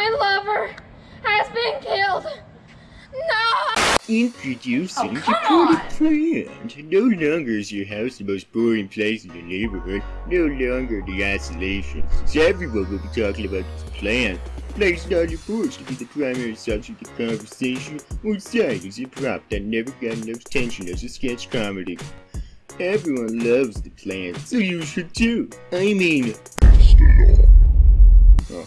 My lover has been killed. No! Introducing Oh, the plant. No longer is your house the most boring place in the neighborhood. No longer the isolation. So everyone will be talking about this plant. Placed on your porch to be the primary subject of conversation, or side as a prop that never got enough attention as a sketch comedy. Everyone loves the plant, so you should too. I mean,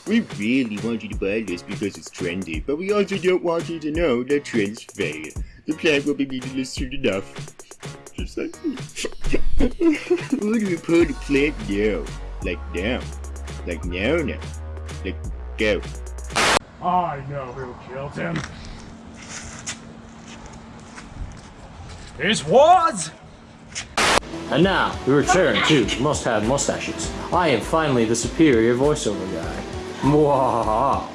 We really want you to buy this because it's trendy, but we also don't want you to know that trends fail. The plant will be meaningless soon enough. Just like me. Who do we put the plant now? Like now? Like now now? Like go. I know who killed him. It was And now, we return to Must Have Mustaches. I am finally the superior voiceover guy. Mwahaha.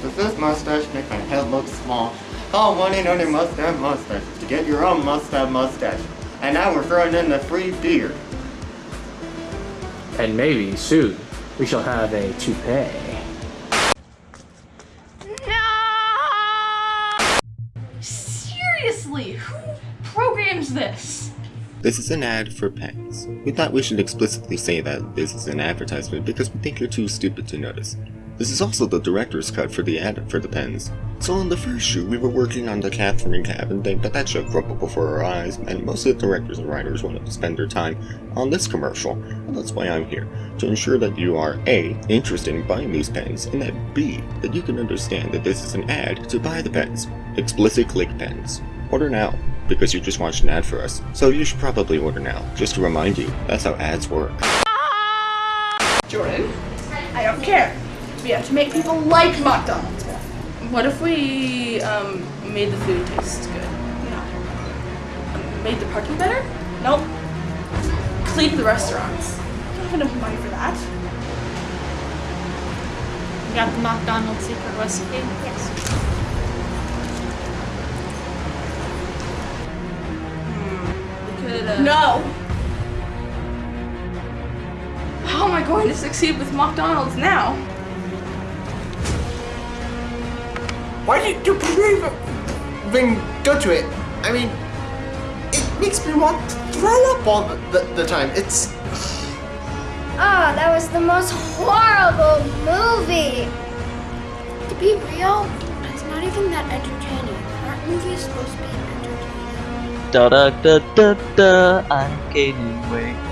Does this mustache make my head look small? Call 1 800 Must Have Mustache to get your own Must Have Mustache. And now we're throwing in the free beer. And maybe soon we shall have a toupee. No! Seriously, who programs this? This is an ad for pens. We thought we should explicitly say that this is an advertisement because we think you're too stupid to notice. This is also the director's cut for the ad for the pens. So in the first shoot, we were working on the Catherine cabin thing, but that show crumpled before our eyes, and most of the directors and writers wanted to spend their time on this commercial, and that's why I'm here, to ensure that you are A, interested in buying these pens, and that B, that you can understand that this is an ad to buy the pens. Explicit click pens. Order now, because you just watched an ad for us, so you should probably order now, just to remind you, that's how ads work. Jordan, I don't care. We have to make people like McDonald's. What if we um, made the food taste good? Yeah. Made the parking better? Nope. Cleaned the restaurants. I don't have enough money for that. You got the McDonald's secret recipe? Yes. No! How am I going to succeed with McDonald's now? Why did you even go to it? I mean, it makes me want to throw up all the, the, the time. It's. Oh, that was the most horrible movie. To be real, it's not even that entertaining. Aren't movies supposed to be entertaining? Da da da da da, I'm gaining weight.